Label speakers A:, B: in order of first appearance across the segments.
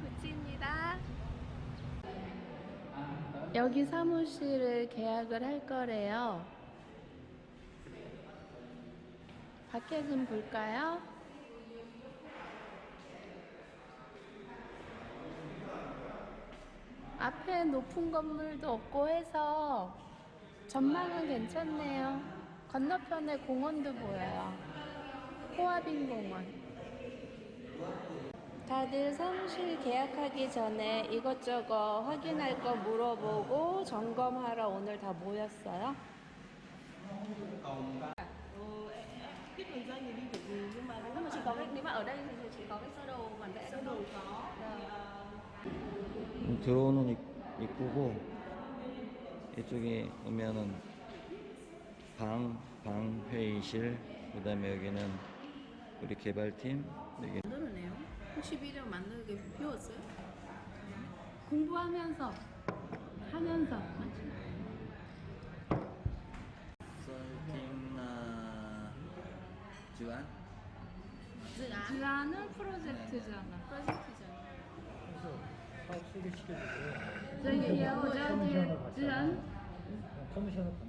A: 구치입니다. 여기 사무실을 계약을 할 거래요. 밖에 좀 볼까요? 앞에 높은 건물도 없고 해서 전망은 괜찮네요. 건너편에 공원도 보여요. 호화빈 공원 다들 사무실 계약하기 전에 이것저것 확인할 거 물어보고 점검하러 오늘 다 모였어요.
B: 음, 들어오는 입, 입구고 이쪽에 오면은 방, 방 회의실 그 다음에 여기는 우리 개발팀 여기
C: 만들어내요? 혹시 비료 만들게 배웠어요?
A: 공부하면서 하면서
B: 썰팀나 주안
C: dự án
A: 주안 은 프로젝트잖아.
C: 프로젝트잖아
D: 그래서 사업 소개시켜주고
A: 저기요, 저기 주안.
D: 커미션을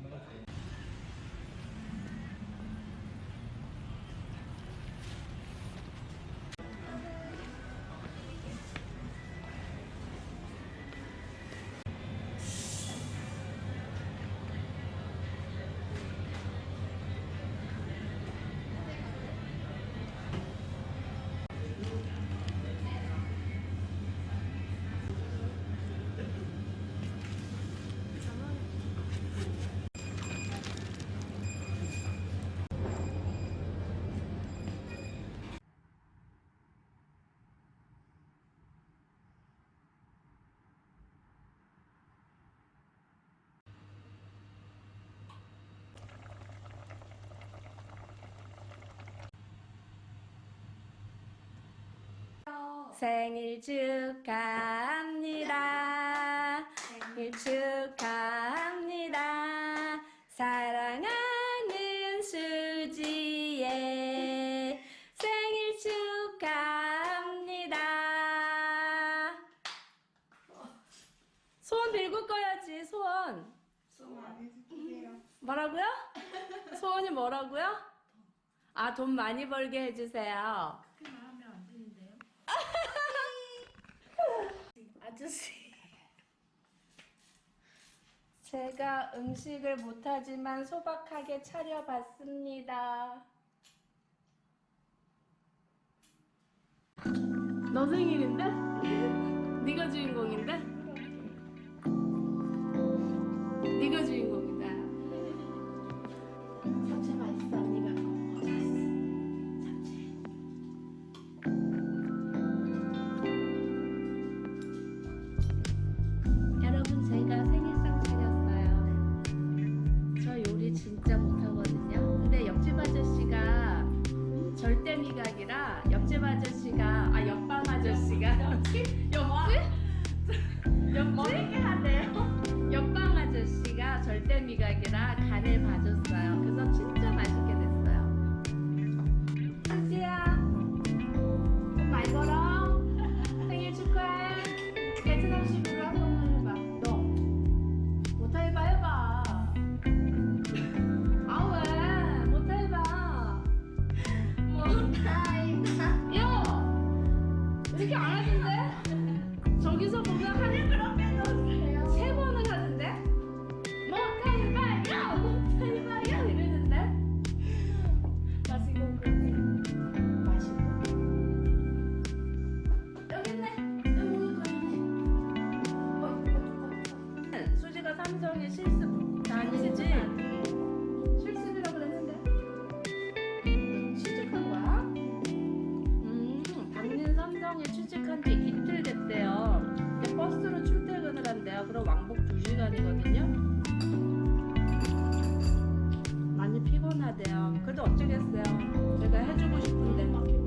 A: 생일 축하합니다. 생일 축하합니다. 사랑하는 수지의 생일 축하합니다. 소원 빌고 꺼야지, 소원. 뭐라고요? 소원이 뭐라고요? 아, 돈 많이 벌게 해주세요. 아저씨. 제가 음식을 못하지만 소박하게 차려봤습니다. 너 생일인데? 네가 주인공인데? 절대 미각이라 옆집 아저씨가 아 옆방 아저씨가 옆집 옆집 옆집 하네요. 옆방 아저씨가 절대 미각이라 간을 봐줘 유일한이거든요. 많이 피곤하대요. 그래도 어쩌겠어요. 제가 해주고 싶은데. 막